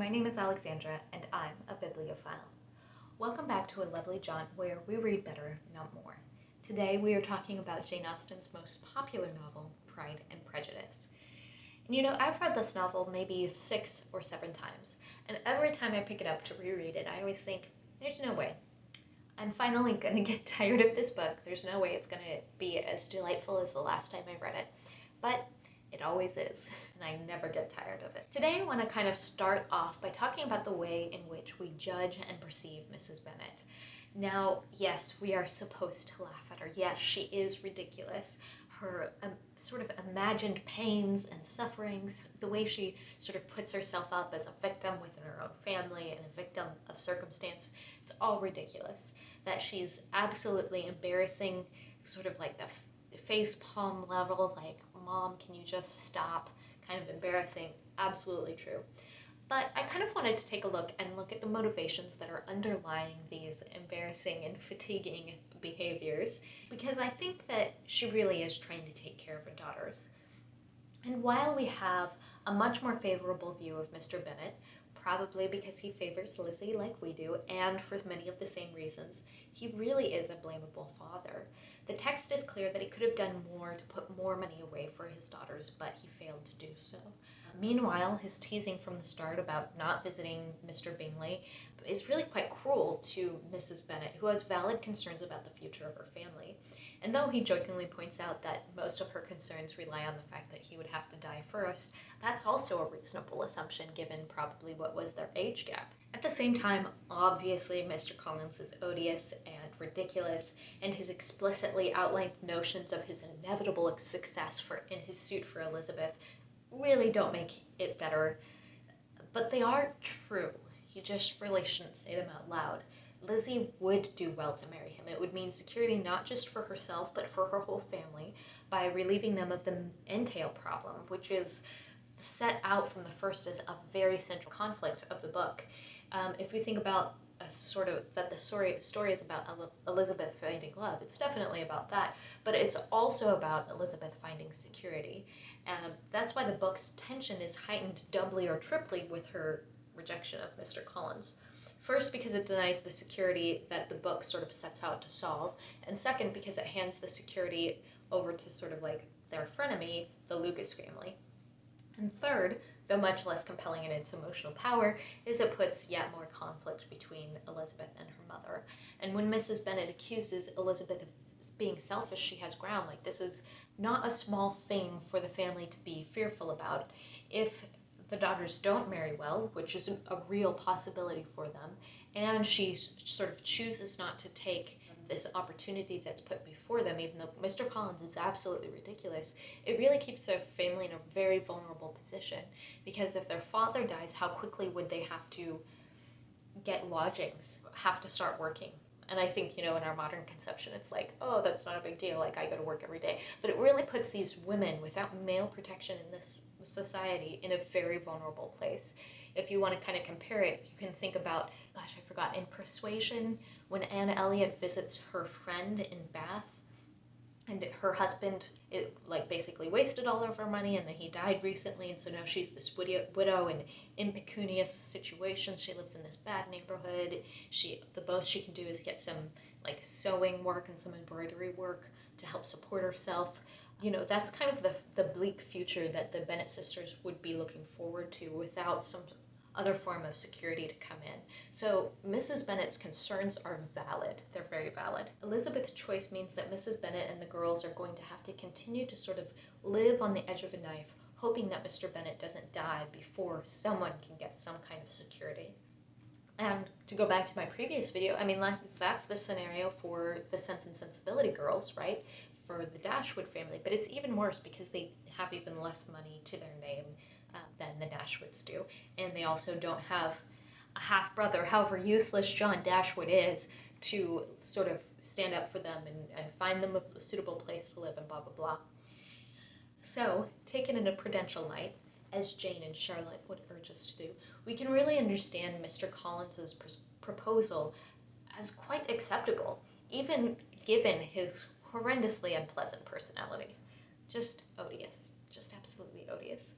My name is Alexandra, and I'm a bibliophile. Welcome back to A Lovely Jaunt, where we read better, not more. Today we are talking about Jane Austen's most popular novel, Pride and Prejudice. And you know, I've read this novel maybe six or seven times, and every time I pick it up to reread it, I always think, there's no way. I'm finally gonna get tired of this book. There's no way it's gonna be as delightful as the last time I read it. But it always is, and I never get tired of it. Today I want to kind of start off by talking about the way in which we judge and perceive Mrs. Bennet. Now, yes, we are supposed to laugh at her. Yes, she is ridiculous. Her um, sort of imagined pains and sufferings, the way she sort of puts herself up as a victim within her own family and a victim of circumstance, it's all ridiculous. That she's absolutely embarrassing, sort of like the face palm level, like, mom, can you just stop? Kind of embarrassing. Absolutely true. But I kind of wanted to take a look and look at the motivations that are underlying these embarrassing and fatiguing behaviors because I think that she really is trying to take care of her daughters. And while we have a much more favorable view of Mr. Bennet, probably because he favors Lizzie like we do, and for many of the same reasons, he really is a blamable father. The text is clear that he could have done more to put more money away for his daughters, but he failed to do so. Meanwhile, his teasing from the start about not visiting Mr. Bingley is really quite cruel to Mrs. Bennet, who has valid concerns about the future of her family. And though he jokingly points out that most of her concerns rely on the fact that he would have to die first, that's also a reasonable assumption given probably what was their age gap. At the same time, obviously Mr. Collins is odious and ridiculous, and his explicitly outlined notions of his inevitable success for in his suit for Elizabeth really don't make it better, but they are true. You just really shouldn't say them out loud. Lizzie would do well to marry him. It would mean security not just for herself, but for her whole family by relieving them of the entail problem, which is set out from the first as a very central conflict of the book. Um, if we think about sort of that the story story is about Elizabeth finding love, it's definitely about that, but it's also about Elizabeth finding security, and that's why the book's tension is heightened doubly or triply with her rejection of Mr. Collins. First, because it denies the security that the book sort of sets out to solve, and second, because it hands the security over to sort of like their frenemy, the Lucas family. And third, though much less compelling in its emotional power, is it puts yet more conflict between Elizabeth and her mother. And when Mrs. Bennet accuses Elizabeth of being selfish, she has ground. Like, this is not a small thing for the family to be fearful about. If the daughters don't marry well, which is a real possibility for them, and she sort of chooses not to take this opportunity that's put before them, even though Mr. Collins is absolutely ridiculous, it really keeps their family in a very vulnerable position. Because if their father dies, how quickly would they have to get lodgings, have to start working? And I think, you know, in our modern conception, it's like, oh, that's not a big deal. Like, I go to work every day. But it really puts these women without male protection in this society in a very vulnerable place. If you want to kind of compare it, you can think about, gosh, I forgot, in Persuasion, when Anne Elliot visits her friend in Bath, and her husband it like basically wasted all of her money and then he died recently and so now she's this widow, widow in impecunious situations. She lives in this bad neighborhood. She the most she can do is get some like sewing work and some embroidery work to help support herself. You know that's kind of the the bleak future that the Bennet sisters would be looking forward to without some other form of security to come in. So Mrs. Bennet's concerns are valid. They're very valid. Elizabeth's choice means that Mrs. Bennet and the girls are going to have to continue to sort of live on the edge of a knife, hoping that Mr. Bennet doesn't die before someone can get some kind of security. And to go back to my previous video, I mean, that's the scenario for the Sense and Sensibility girls, right? For the Dashwood family. But it's even worse because they have even less money to their name the Dashwoods do. And they also don't have a half brother, however useless John Dashwood is, to sort of stand up for them and, and find them a suitable place to live and blah, blah, blah. So, taken in a prudential light, as Jane and Charlotte would urge us to do, we can really understand Mr. Collins's pr proposal as quite acceptable, even given his horrendously unpleasant personality. Just odious, just absolutely odious.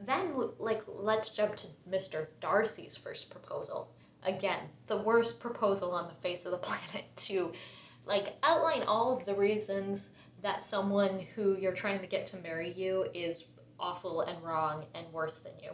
Then, like, let's jump to Mr. Darcy's first proposal. Again, the worst proposal on the face of the planet to, like, outline all of the reasons that someone who you're trying to get to marry you is awful and wrong and worse than you.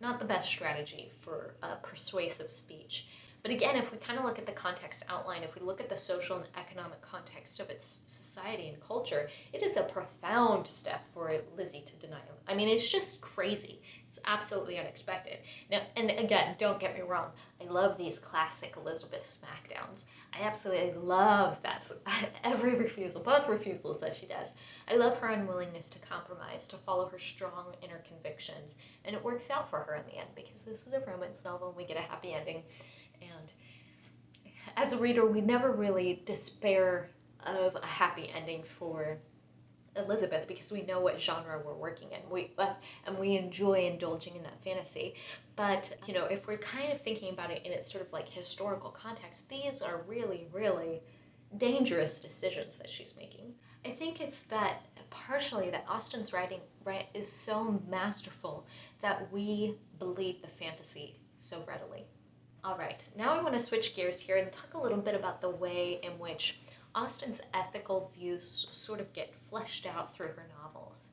Not the best strategy for a persuasive speech. But again, if we kind of look at the context outline, if we look at the social and economic context of its society and culture, it is a profound step for Lizzie to deny him. I mean, it's just crazy. It's absolutely unexpected. Now, and again, don't get me wrong. I love these classic Elizabeth smackdowns. I absolutely love that. Every refusal, both refusals that she does. I love her unwillingness to compromise, to follow her strong inner convictions. And it works out for her in the end because this is a romance novel and we get a happy ending. And as a reader, we never really despair of a happy ending for Elizabeth because we know what genre we're working in. We uh, and we enjoy indulging in that fantasy. But you know, if we're kind of thinking about it in its sort of like historical context, these are really, really dangerous decisions that she's making. I think it's that partially that Austen's writing right is so masterful that we believe the fantasy so readily. All right, now I want to switch gears here and talk a little bit about the way in which Austen's ethical views sort of get fleshed out through her novels.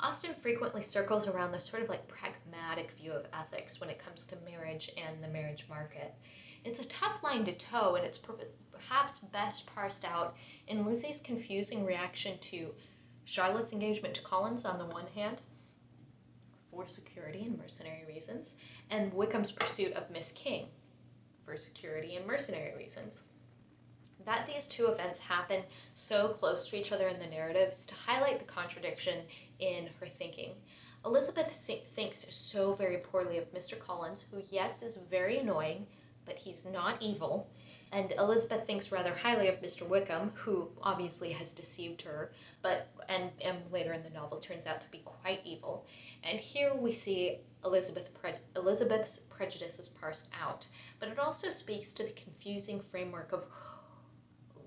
Austen frequently circles around this sort of like pragmatic view of ethics when it comes to marriage and the marriage market. It's a tough line to toe, and it's perhaps best parsed out in Lizzie's confusing reaction to Charlotte's engagement to Collins on the one hand, for security and mercenary reasons, and Wickham's pursuit of Miss King for security and mercenary reasons. That these two events happen so close to each other in the narrative is to highlight the contradiction in her thinking. Elizabeth thinks so very poorly of Mr. Collins, who, yes, is very annoying, but he's not evil. And Elizabeth thinks rather highly of Mr. Wickham, who obviously has deceived her, but and, and later in the novel turns out to be quite evil. And here we see Elizabeth pre- Elizabeth's prejudices parsed out, but it also speaks to the confusing framework of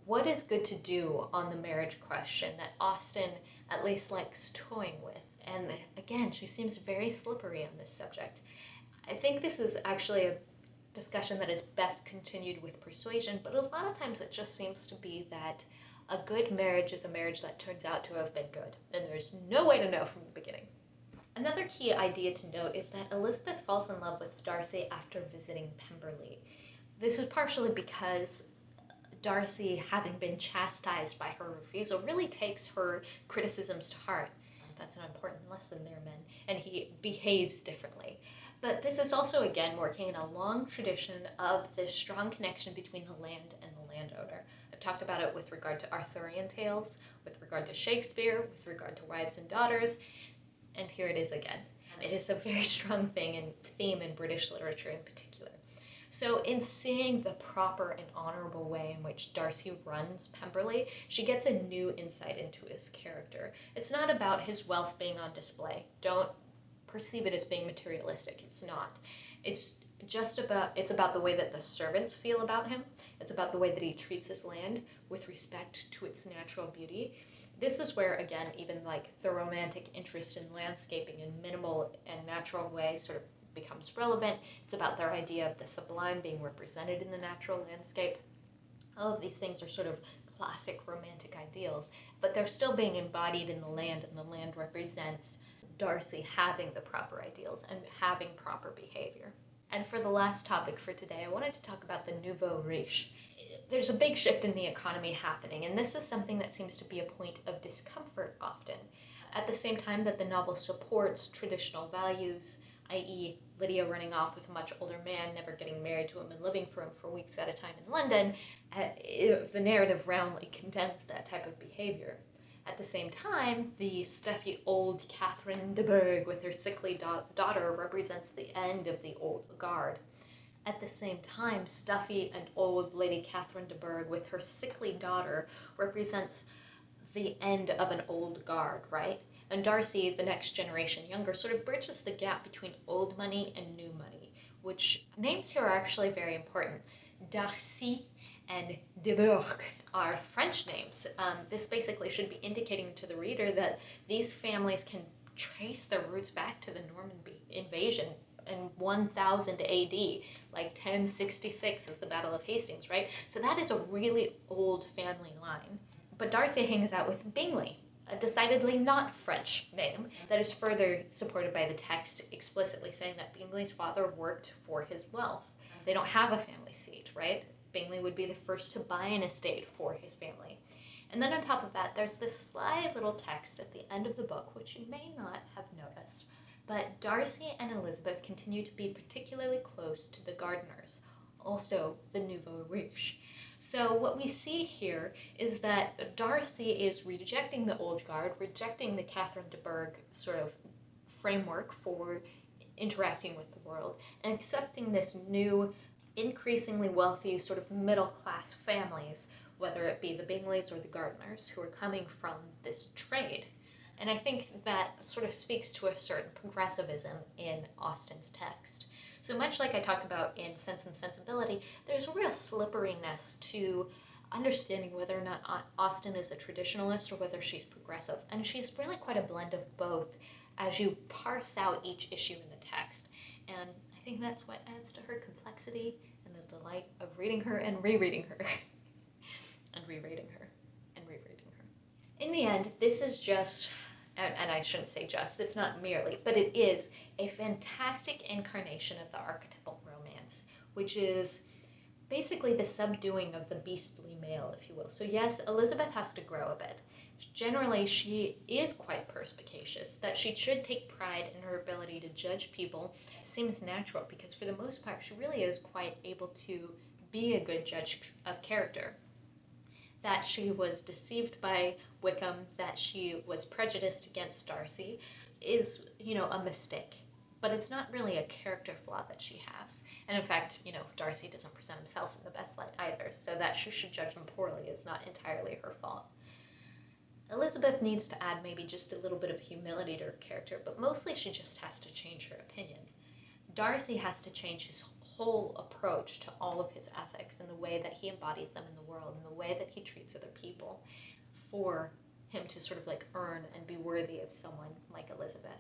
what is good to do on the marriage question that Austen at least likes toying with. And again, she seems very slippery on this subject. I think this is actually a discussion that is best continued with persuasion, but a lot of times it just seems to be that a good marriage is a marriage that turns out to have been good, and there's no way to know from the beginning. Another key idea to note is that Elizabeth falls in love with Darcy after visiting Pemberley. This is partially because Darcy, having been chastised by her refusal, really takes her criticisms to heart. That's an important lesson there, men. And he behaves differently. But this is also, again, working in a long tradition of this strong connection between the land and the landowner. I've talked about it with regard to Arthurian tales, with regard to Shakespeare, with regard to wives and daughters, and here it is again. It is a very strong thing and theme in British literature in particular. So, in seeing the proper and honorable way in which Darcy runs Pemberley, she gets a new insight into his character. It's not about his wealth being on display. Don't perceive it as being materialistic. It's not. It's just about it's about the way that the servants feel about him. It's about the way that he treats his land with respect to its natural beauty. This is where again even like the romantic interest in landscaping in minimal and natural way sort of becomes relevant. It's about their idea of the sublime being represented in the natural landscape. All of these things are sort of classic romantic ideals, but they're still being embodied in the land, and the land represents Darcy having the proper ideals and having proper behavior. And for the last topic for today, I wanted to talk about the nouveau riche. There's a big shift in the economy happening, and this is something that seems to be a point of discomfort often. At the same time that the novel supports traditional values, i.e., Lydia running off with a much older man, never getting married to him, and living for him for weeks at a time in London, uh, the narrative roundly condemns that type of behavior. At the same time, the stuffy old Catherine de Bourgh with her sickly da- daughter represents the end of the old guard. At the same time, stuffy and old Lady Catherine de Bourgh with her sickly daughter represents the end of an old guard, right? And Darcy, the next generation younger, sort of bridges the gap between old money and new money, which names here are actually very important. Darcy and de Bourgh are French names. Um, this basically should be indicating to the reader that these families can trace their roots back to the Norman invasion in 1000 AD, like 1066 is the Battle of Hastings, right? So that is a really old family line. But Darcy hangs out with Bingley, a decidedly not French name that is further supported by the text explicitly saying that Bingley's father worked for his wealth. They don't have a family seat, right? Bingley would be the first to buy an estate for his family. And then on top of that, there's this sly little text at the end of the book, which you may not have noticed, but Darcy and Elizabeth continue to be particularly close to the Gardiners, also the nouveau riche. So what we see here is that Darcy is rejecting the old guard, rejecting the Catherine de Bourgh sort of framework for interacting with the world, and accepting this new, increasingly wealthy, sort of middle class families, whether it be the Bingleys or the Gardiners, who are coming from this trade. And I think that sort of speaks to a certain progressivism in Austen's text. So much like I talked about in Sense and Sensibility, there's a real slipperiness to understanding whether or not Austen is a traditionalist or whether she's progressive. And she's really quite a blend of both as you parse out each issue in the text. And I think that's what adds to her complexity and the delight of reading her and rereading her. and rereading her and rereading her. In the end, this is just and, and I shouldn't say just, it's not merely, but it is a fantastic incarnation of the archetypal romance, which is basically the subduing of the beastly male, if you will. So, yes, Elizabeth has to grow a bit. Generally, she is quite perspicacious. That she should take pride in her ability to judge people seems natural because, for the most part, she really is quite able to be a good judge of character that she was deceived by Wickham, that she was prejudiced against Darcy, is, you know, a mistake. But it's not really a character flaw that she has. And in fact, you know, Darcy doesn't present himself in the best light either, so that she should judge him poorly is not entirely her fault. Elizabeth needs to add maybe just a little bit of humility to her character, but mostly she just has to change her opinion. Darcy has to change his whole approach to all of his ethics and the way that he embodies them in the world and the way that he treats other people for him to sort of like earn and be worthy of someone like Elizabeth.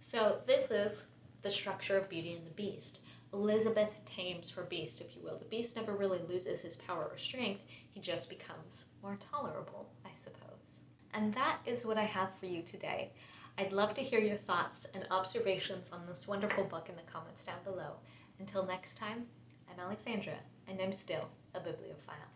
So this is the structure of Beauty and the Beast. Elizabeth tames her beast, if you will. The beast never really loses his power or strength, he just becomes more tolerable, I suppose. And that is what I have for you today. I'd love to hear your thoughts and observations on this wonderful book in the comments down below. Until next time, I'm Alexandra, and I'm still a bibliophile.